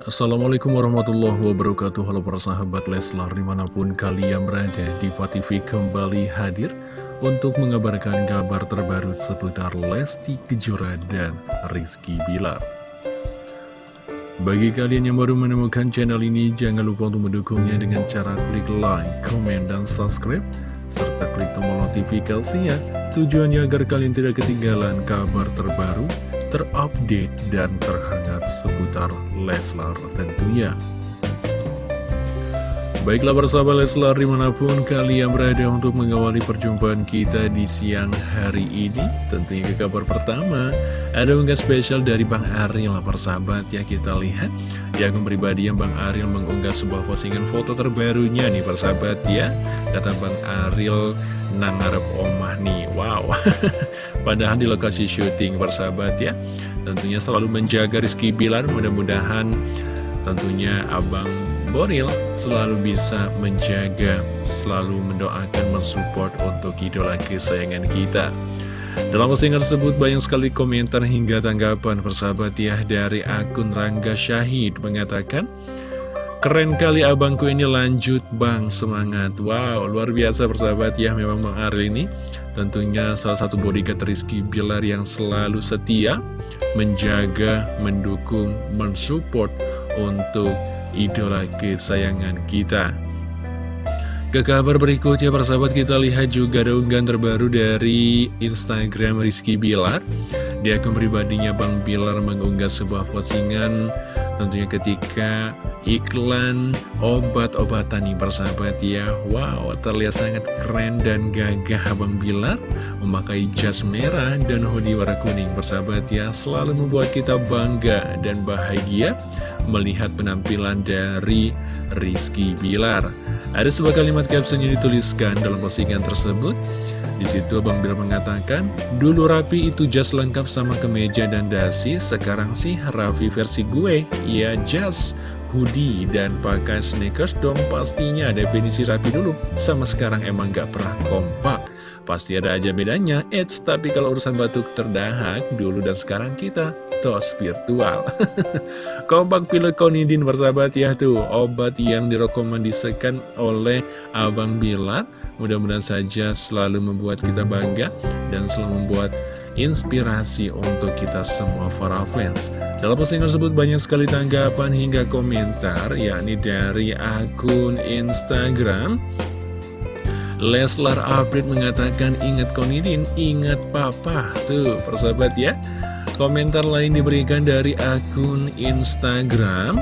Assalamualaikum warahmatullahi wabarakatuh. Halo para sahabat Leslar di mana pun kalian berada di TV kembali hadir Untuk mengabarkan kabar terbaru seputar Lesti Kejora dan Rizky Bilar. Bagi kalian yang baru menemukan channel ini Jangan lupa untuk mendukungnya dengan cara klik like, komen, dan subscribe Serta klik tombol notifikasinya. Tujuannya agar kalian tidak ketinggalan kabar terbaru terupdate dan terhangat seputar Leslar tentunya. Baiklah bersama Leslar di mana pun kalian berada untuk mengawali perjumpaan kita di siang hari ini Tentunya ke kabar pertama Ada unggah spesial dari Bang Ariel persahabat ya kita lihat. Di akun pribadi yang Bang Ariel mengunggah sebuah postingan foto terbarunya nih persahabat ya. Kata Bang Ariel nangarep omah nih. Wow. Padahal di lokasi syuting persahabat ya Tentunya selalu menjaga Rizky Bilar Mudah-mudahan tentunya Abang Boril selalu bisa menjaga Selalu mendoakan, mensupport untuk idola kesayangan kita. Dalam postingan tersebut banyak sekali komentar hingga tanggapan persahabat ya dari akun Rangga Syahid mengatakan Keren kali abangku ini lanjut bang. Semangat. Wow luar biasa persahabat ya memang Bang ini Tentunya salah satu bodyguard Rizky Bilar yang selalu setia Menjaga, mendukung, mensupport untuk idola kesayangan kita. Ke kabar berikutnya persahabat kita lihat juga ada unggahan terbaru dari Instagram Rizky Bilar. Di akun pribadinya Bang Bilar mengunggah sebuah postingan. Tentunya ketika iklan obat-obatan nih persahabat ya. Wow terlihat sangat keren dan gagah Abang Bilar memakai jas merah dan hoodie warna kuning. Persahabat ya Selalu membuat kita bangga dan bahagia melihat penampilan dari Rizky Bilar. Ada sebuah kalimat caption yang dituliskan dalam postingan tersebut. Di situ Bang Bilar mengatakan, dulu Rapi itu jas lengkap sama kemeja dan dasi, sekarang sih Raffi versi gue, ya jas hoodie dan pakai sneakers dong pastinya definisi rapi dulu. Sama sekarang emang gak pernah kompak. Pasti ada aja bedanya. Eits tapi kalau urusan batuk terdahak dulu dan sekarang kita tos virtual. Kompak pilot konidin bersahabat ya tuh. Obat yang direkomendasikan oleh Abang Bilar mudah-mudahan saja selalu membuat kita bangga dan selalu membuat inspirasi untuk kita semua para fans. Dalam postingan tersebut banyak sekali tanggapan hingga komentar, yakni dari akun Instagram. Leslar Update mengatakan, ingat Konidin, ingat Papa. Tuh, persahabat ya. Komentar lain diberikan dari akun Instagram.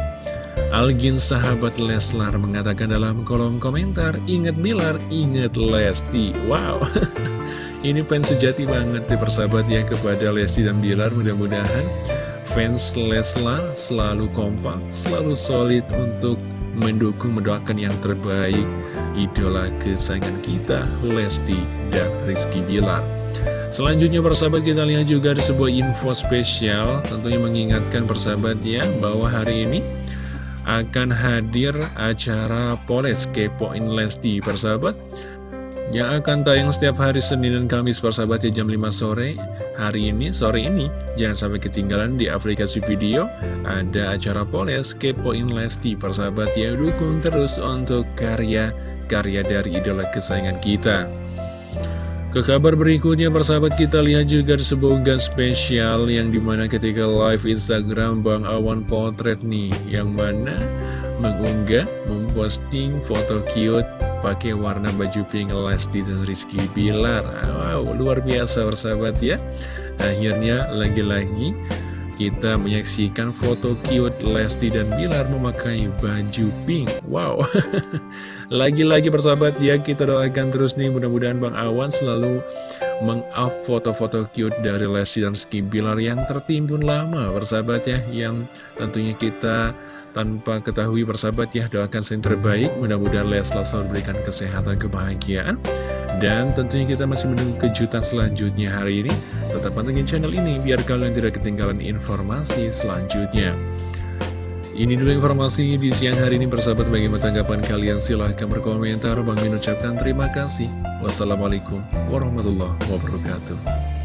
Algin sahabat Leslar mengatakan dalam kolom komentar, ingat Bilar, ingat Lesti. Wow. Ini fans sejati banget di persahabat ya kepada Lesti dan Bilar Mudah-mudahan fans Leslar selalu kompak, selalu solid untuk mendukung, mendoakan yang terbaik Idola kesayangan kita, Lesti dan Rizky Bilar. Selanjutnya persahabat kita lihat juga ada sebuah info spesial Tentunya mengingatkan persahabat ya bahwa hari ini akan hadir acara Poles Kepoin Lesti persahabat yang akan tayang setiap hari Senin dan Kamis persahabat ya jam 5 sore. Hari ini, sore ini jangan sampai ketinggalan di aplikasi video. Ada acara Poles Kepoin Lesti persahabat ya dukung terus untuk karya-karya dari idola kesayangan kita. Ke kabar berikutnya persahabat kita lihat juga sebuah unggahan spesial yang di mana ketika live Instagram Bang Awan Potret nih yang mana mengunggah memposting foto cute pakai warna baju pink Lesti dan Rizky Bilar. Wow, luar biasa bersahabat ya. Akhirnya lagi-lagi kita menyaksikan foto cute Lesti dan Bilar memakai baju pink. Wow. Lagi-lagi persahabat ya kita doakan terus nih. Mudah-mudahan Bang Awan selalu meng-up foto-foto cute dari Lesti dan Rizky Bilar yang tertimbun lama persahabat ya. Yang tentunya kita tanpa ketahui persahabat ya doakan yang terbaik. Mudah-mudahan Leslar selalu berikan kesehatan kebahagiaan. Dan tentunya kita masih menunggu kejutan selanjutnya hari ini. Tetap pantengin channel ini biar kalian tidak ketinggalan informasi selanjutnya. Ini dulu informasi di siang hari ini persahabat. Bagaimana tanggapan kalian? Silahkan berkomentar. Bang Min ucapkan terima kasih. Wassalamualaikum warahmatullahi wabarakatuh